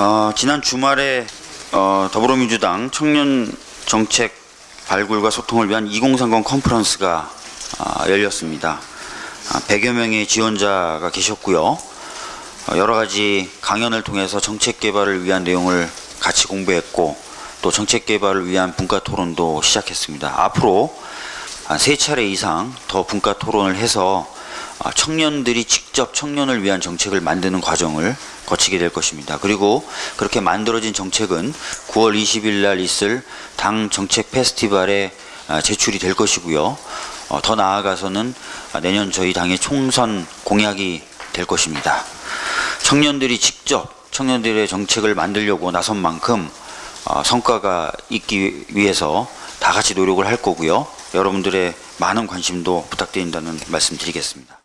어, 지난 주말에 어, 더불어민주당 청년 정책 발굴과 소통을 위한 2030 컨퍼런스가 아, 열렸습니다. 아, 100여 명의 지원자가 계셨고요. 어, 여러 가지 강연을 통해서 정책 개발을 위한 내용을 같이 공부했고 또 정책 개발을 위한 분과 토론도 시작했습니다. 앞으로 한세 차례 이상 더 분과 토론을 해서 아, 청년들이 직접 청년을 위한 정책을 만드는 과정을 거치게 될 것입니다. 그리고 그렇게 만들어진 정책은 9월 20일 날 있을 당 정책 페스티벌에 아, 제출이 될 것이고요. 어, 더 나아가서는 아, 내년 저희 당의 총선 공약이 될 것입니다. 청년들이 직접 청년들의 정책을 만들려고 나선 만큼 어, 성과가 있기 위해서 다 같이 노력을 할 거고요. 여러분들의 많은 관심도 부탁드린다는 말씀 드리겠습니다.